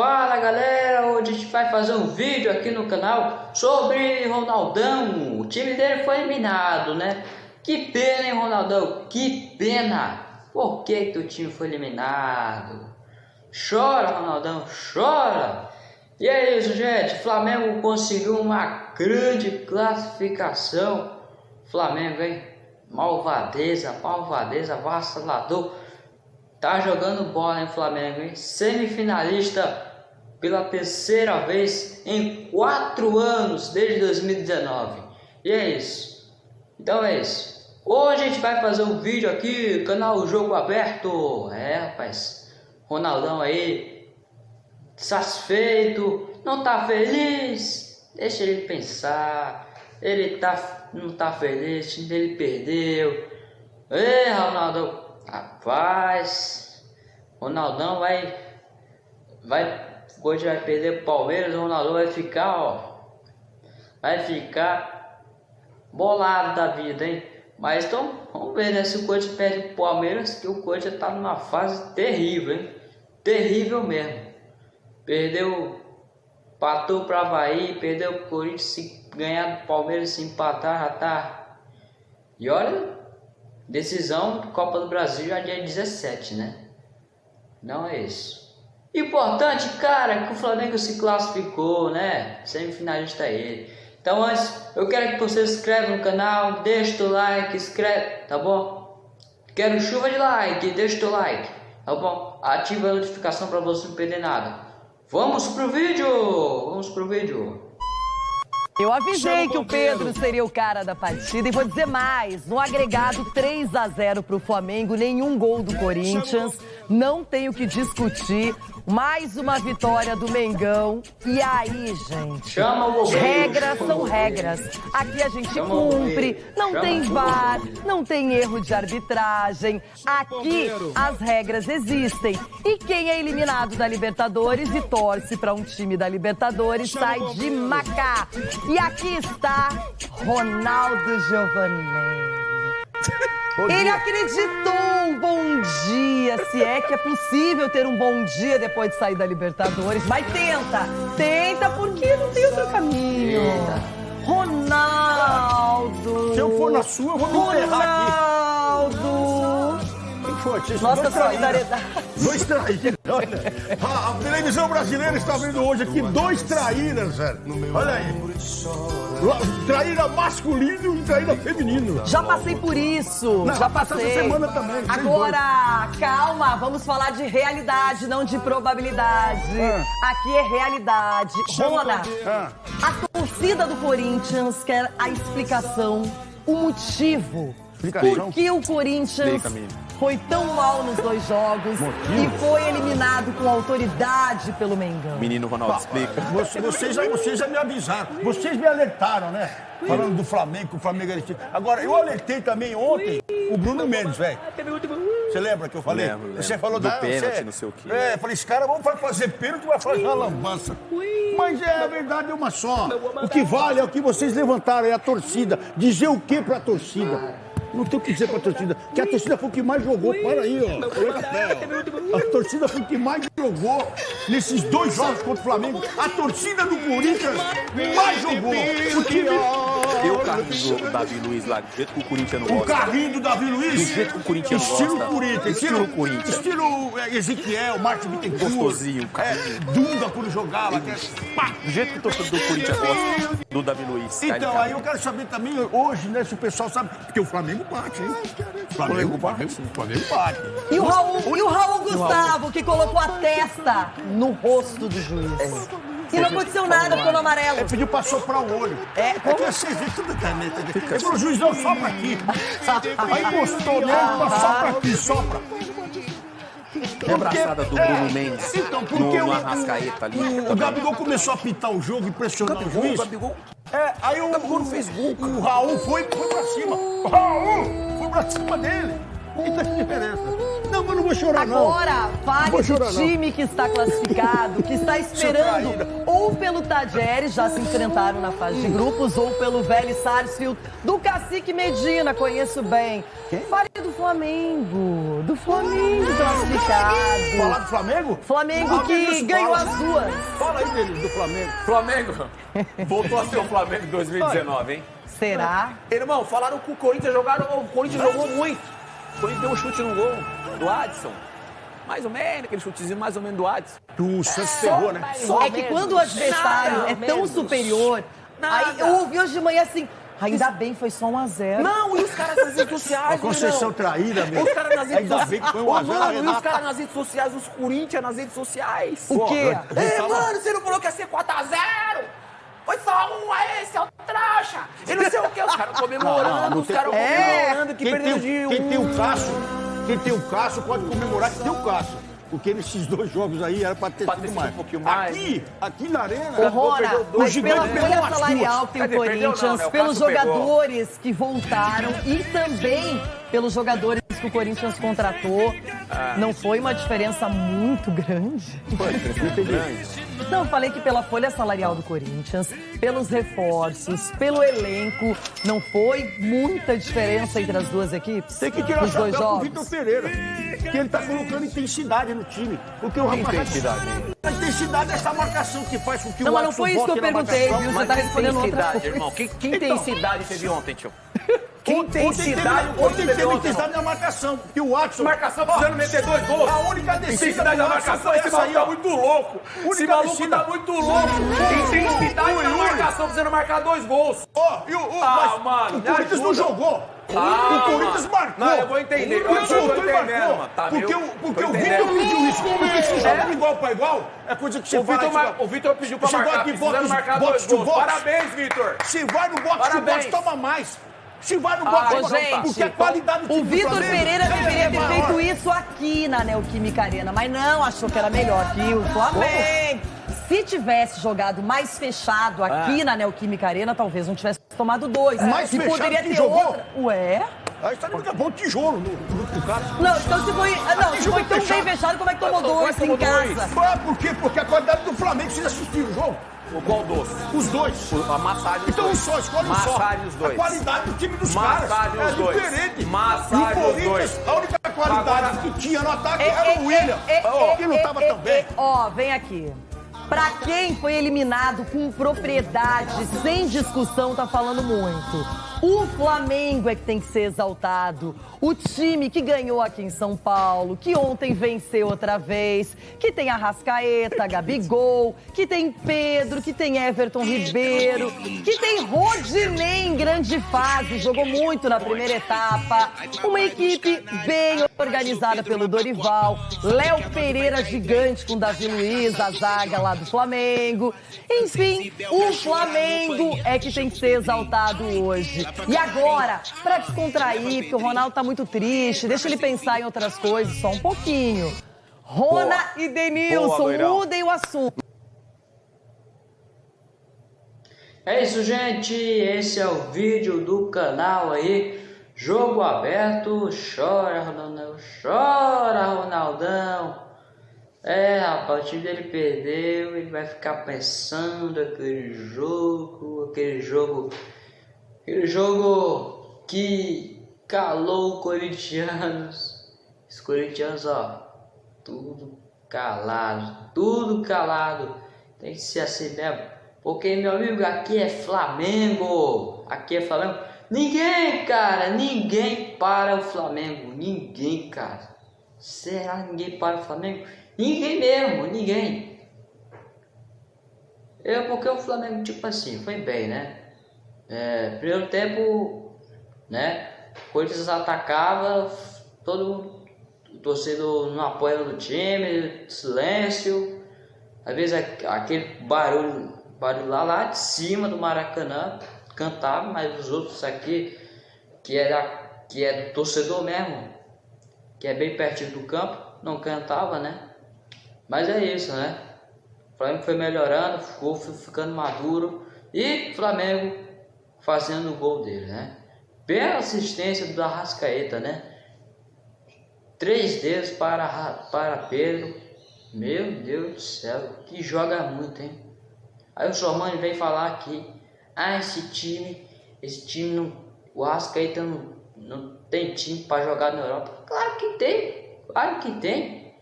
Fala galera, hoje a gente vai fazer um vídeo aqui no canal sobre Ronaldão. O time dele foi eliminado, né? Que pena, hein, Ronaldão? Que pena! Por que, o time foi eliminado? Chora, Ronaldão, chora! E é isso, gente. Flamengo conseguiu uma grande classificação. Flamengo, hein? Malvadeza, malvadeza, vacilador. Tá jogando bola em Flamengo, hein? Semifinalista pela terceira vez em quatro anos, desde 2019. E é isso. Então é isso. Hoje a gente vai fazer um vídeo aqui, canal Jogo Aberto. É, rapaz. Ronaldão aí, satisfeito, não tá feliz? Deixa ele pensar. Ele tá, não tá feliz, ele perdeu. Ei, Ronaldo, Rapaz, Ronaldão vai. Vai. Hoje vai perder o Palmeiras, o Ronaldão vai ficar, ó. Vai ficar bolado da vida, hein? Mas então, vamos ver, né? Se o Corinthians perde o Palmeiras, que o Corinthians tá numa fase terrível, hein? Terrível mesmo. Perdeu, patou para Havaí, perdeu o Corinthians, se ganhar do Palmeiras, se empatar, já tá. E olha, Decisão Copa do Brasil já dia 17, né? Não é isso. Importante, cara, que o Flamengo se classificou, né? Semifinalista é ele. Então antes, eu quero que você se inscreva no canal, deixa o like, inscreve, tá bom? Quero chuva de like, deixa o like, tá bom? Ativa a notificação para você não perder nada. Vamos pro vídeo! Vamos pro vídeo! Eu avisei que o Pedro seria o cara da partida e vou dizer mais. No agregado 3 a 0 para o Flamengo, nenhum gol do Corinthians. Não tenho que discutir. Mais uma vitória do Mengão. E aí, gente? Chama o Regras são regras. Aqui a gente Chama cumpre. Não Chama tem VAR, não tem erro de arbitragem. Aqui as regras existem. E quem é eliminado da Libertadores e torce para um time da Libertadores sai de Macá. E aqui está Ronaldo Giovanni. Ele acreditou. Bom dia. Se é que é possível ter um bom dia depois de sair da Libertadores. Mas tenta. Tenta, porque não tem outro caminho. Ronaldo. Se eu for na sua, eu vou me enterrar aqui. Nossa solidariedade. Dois traíras, olha. A, a, televisão brasileira está vendo hoje aqui dois traíras, velho. Olha aí. Traíra masculino e traíra feminino. Já passei por isso. Não, já passei. Essa semana também. Agora, calma, vamos falar de realidade, não de probabilidade. Ah. Aqui é realidade. Rona, ah. a torcida do Corinthians quer a explicação, o motivo. Por que o Corinthians Explica, foi tão mal nos dois jogos e foi eliminado com autoridade pelo Mengão. Menino Ronaldo, explica. Vocês, já, vocês já me avisaram, vocês me alertaram, né? Falando do Flamengo, que o Flamengo era Agora, eu alertei também ontem o Bruno Mendes, velho. Você lembra que eu falei? Lembro, lembro. Você falou do da pênalti, você... não sei o quê. É, falei, esse cara vai fazer pênalti vai fazer uma lambança. Mas é, a verdade é uma só. O que vale é o que vocês levantaram, é a torcida. Dizer o que pra torcida? Não tem o que dizer pra torcida. Que a torcida foi o que mais jogou. Para aí, ó. A torcida foi o que mais jogou nesses dois jogos contra o Flamengo. A torcida do Corinthians mais jogou. O time. O carrinho do Davi Luiz lá, do jeito que o Corinthians não gosta. O carrinho do Davi Luiz? Do jeito que o Corinthians estilo gosta. Corinthians. Estilo Corinthians. Estilo é, Ezequiel, Martin Bittencourt. Gostosinho, cara. É, Dunga quando jogava. Que... Do jeito que o torcedor do Corinthians gosta do Davi Luiz. Então, aí eu quero saber também hoje, né, se o pessoal sabe. Porque o Flamengo bate, hein? O Flamengo bate. O Flamengo bate. E o Raul, e o Raul Gustavo, que colocou a testa no rosto do juiz. É. E não aconteceu nada, ficou no amarelo. Ele pediu pra soprar o olho. É, como? É que vocês viram tudo caneta. Ele falou, juiz, não, sopra aqui. Aí encostou nele, sopra aqui, sopra. Que abraçada do Bruno é, Mendes então, porque no, no o, Arrascaeta ali. O, o Gabigol começou a pitar o jogo e pressionar o, Gabigol, o juiz. O Gabigol, é, aí o, o Gabigol não fez gol. O, Raul foi, foi pra cima. O Raul foi pra cima dele. E tá diferença. Não, mas não vou chorar, não. Agora, fale do time não. que está classificado, que está esperando ou pelo Tajeres, já se enfrentaram na fase de grupos, ou pelo Vélez Sarsfield, do Cacique Medina, conheço bem. Quem? Fale do Flamengo, do Flamengo classificado. Falar do Flamengo? Flamengo que ganhou as duas duas. Fala aí dele, do Flamengo. Flamengo voltou a ser o Flamengo 2019, hein? Será? Irmão, falaram que o Corinthians jogaram. O Corinthians jogou muito. Corinthians deu um chute no gol do Adson. Mais ou menos, aquele chutezinho mais ou menos do Adson. O Santos pegou, né? Só é que quando o adversário Nada é tão menos. superior. Aí Nada. eu ouvi hoje de manhã assim. Ainda bem, foi só um a zero. Não, e os caras nas redes sociais, A concessão irmão? traída, meu. Os caras nas redes Ainda sociais. bem que foi um Ô, a zero, mano, e os caras nas redes sociais, os Corinthians nas redes sociais. O quê? É, mano, você não falou que ia ser 4x0? Foi só um aí, seu trouxa! E não sei o que, os caras comemorando, os caras É. comemorando que Quem perdeu tem, de o- um. quem tem o Cássio, quem tem o Cássio pode comemorar que tem o Cássio. Porque nesses dois jogos aí era pra ter Pra ter sido mais. um pouquinho mais. Aqui, aqui na arena. Ô, dois, mas gigante pela folha salarial que tem o? Perdeu não, Corinthians, né? O pelos Cássio pegou. jogadores que voltaram e também pelos jogadores que o Corinthians contratou, Ah. não foi uma diferença muito grande? Foi, crescimento grande. Não, falei que pela folha salarial do Corinthians, pelos reforços, pelo elenco, não foi muita diferença entre as duas equipes? Tem que tirar o Os dois jogos? Vitor Pereira. Que ele tá colocando intensidade no time. Porque o rapaz. intensidade? A intensidade é essa marcação que faz com que Não, o mas não foi isso que eu perguntei, viu? Você tá que respondendo outra coisa. irmão? Que, que Então. intensidade teve ontem, tio? Que Ontem teve- intensidade Ontem teve intensidade na marcação. Porque o Watson. Marcação precisando meter dois gols. A única Intensidade da marcação, foi esse maluco tá muito louco. Esse maluco tá muito louco. Intensidade ui. marcação precisando marcar dois gols. Ó, e o, Ah, mano, o Corinthians não jogou. Ah, o Corinthians marcou. Não, eu vou entender. O Eu Corinthians tô voltou e entendendo, marcou. mano. Tá, porque viu? o, porque o. Vitor pediu isso. Porque se joga de igual para igual, é coisa que você O. Vitor, mar- o Vitor pediu pra marcar, de precisando box, marcar box dois to gols. box. Parabéns, Vitor. Se vai no box to Parabéns. box, toma mais. Se vai no Ah, box to ô, box, gente, porque a qualidade do O Vitor Pereira é- deveria ter feito isso aqui na Neoquímica Arena, mas não, achou que era melhor que o Flamengo. Se tivesse jogado mais fechado aqui na Neoquímica Arena, talvez não tivesse tomado dois. Mais e fechado poderia ter jogou? outra. Ué? Aí está no bom tijolo no, no, no cara. Não, então se foi. ah, Não, se foi tão fechado. bem fechado, como é que tomou dois que em casa? Ah, por quê? Porque a qualidade do Flamengo, vocês assistiram o jogo? O qual doce? Os dois. A massagem dos Então um dois. só, escolhe um só. Massagem os dois. A qualidade do time dos Massagem caras os é dois. diferente. Massagem e o os Corinthians, dois. a única qualidade Agora- que tinha no ataque É, era é, o William, é, é, que não é, estava é, tão bem. é, Ó, vem aqui. Pra quem foi eliminado com propriedade, sem discussão, tá falando muito. O Flamengo é que tem que ser exaltado. O time que ganhou aqui em São Paulo, que ontem venceu outra vez, que tem Arrascaeta, Gabigol, que tem Pedro, que tem Everton Ribeiro, que tem Rodinei em grande fase, jogou muito na primeira etapa. Uma equipe bem organizada pelo Dorival. Léo Pereira gigante com Davi Luiz, a zaga lá do Flamengo. Enfim, o Flamengo é que tem que ser exaltado hoje. E agora, pra descontrair, porque o Ronaldo tá muito triste, deixa ele pensar em outras coisas só um pouquinho. Rona Boa. e Boa, Denilson, loirão. mudem o assunto. É isso, gente. Esse é o vídeo do canal aí. Jogo aberto. Chora, Ronaldão. Chora, Ronaldão. É, rapaz, o time dele perdeu. Ele vai ficar pensando aquele jogo. Aquele jogo. Aquele jogo que calou os corintianos. Os corintianos, ó. Tudo calado. Tudo calado. Tem que ser assim mesmo. Porque, meu amigo, aqui é Flamengo. Aqui é Flamengo. Ninguém, cara, ninguém para o Flamengo. Ninguém, cara. Será que ninguém para o Flamengo? Ninguém mesmo, ninguém. Eu, porque o Flamengo, tipo assim, foi bem, né? É, primeiro tempo, né? Corinthians atacava, todo o torcedor não apoiando o time, silêncio. Às vezes aquele barulho, barulho lá, lá de cima do Maracanã cantava, mas os outros aqui, que era que é do torcedor mesmo, que é bem pertinho do campo, não cantava, né? Mas é isso, né? O Flamengo foi melhorando, ficou ficando maduro e Flamengo fazendo o gol dele, né? Bela assistência do Arrascaeta, né? Três dedos para, Ra- para Pedro. Meu Deus do céu, que joga muito, hein? Aí o Sormani vem falar aqui, ah, esse time, esse time não, o Arrascaeta não, não tem time para jogar na Europa. Claro que tem, claro que tem.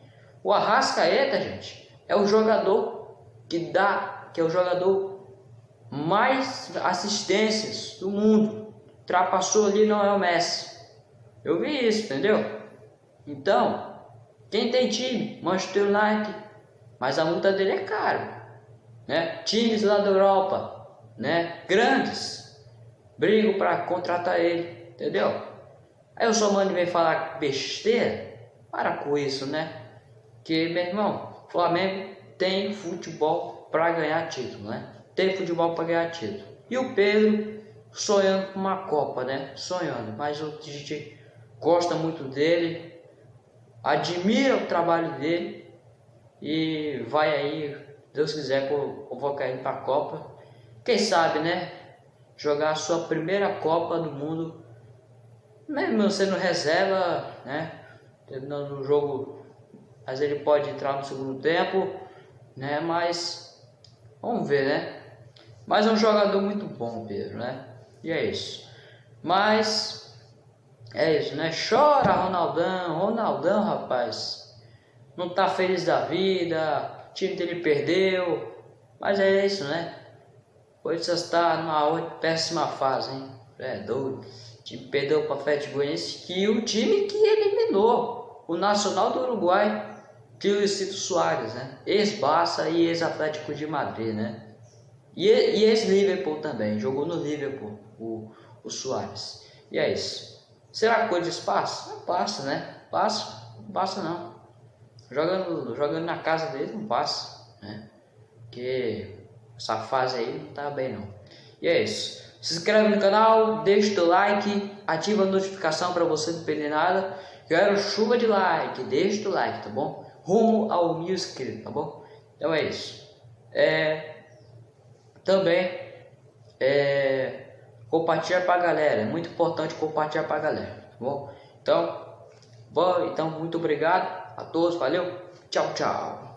O Arrascaeta, gente, é o jogador que dá, que é o jogador mais assistências do mundo. Ultrapassou ali não é o Messi. Eu vi isso, entendeu? Então, quem tem time? Manchester United. Mas a multa dele é cara. Né? Times lá da Europa, né? Grandes, brigam para contratar ele, entendeu? Aí o Somani vem falar besteira. Para com isso, né? Que, meu irmão, Flamengo tem futebol para ganhar título, né? Tem futebol para ganhar título. E o Pedro sonhando com uma Copa, né? Sonhando, mas a gente gosta muito dele, admira o trabalho dele e vai aí, Deus quiser, convocar ele para a Copa. Quem sabe, né? Jogar a sua primeira Copa do Mundo, mesmo sendo reserva, né? Terminando o jogo, mas ele pode entrar no segundo tempo, né? Mas vamos ver, né? Mas é um jogador muito bom, Pedro, né? E é isso. Mas é isso, né? Chora, Ronaldão. Ronaldão, rapaz. Não tá feliz da vida. O time dele perdeu. Mas é isso, né? Pois está numa péssima fase, hein? É doido. O time perdeu para o Atlético Goianiense, que o time que eliminou o Nacional do Uruguai, de Luizito Soares, né? Ex-Barça e ex-Atlético de Madrid, né? E, e ex-Liverpool também, jogou no Liverpool, o, o Soares. E é isso. Será que de passa? Não passa, né? Passa, não passa não. Jogando, jogando na casa dele não passa, né? Porque essa fase aí não tá bem não. E é isso. Se inscreve no canal, deixa o like, ativa a notificação para você não perder nada. Quero chuva de like, deixa o like, tá bom? Rumo ao mil inscritos, tá bom? Então é isso. É, também é, compartilhar para a galera. É muito importante compartilhar para a galera, tá bom? Então, bom, então muito obrigado a todos, valeu, tchau, tchau.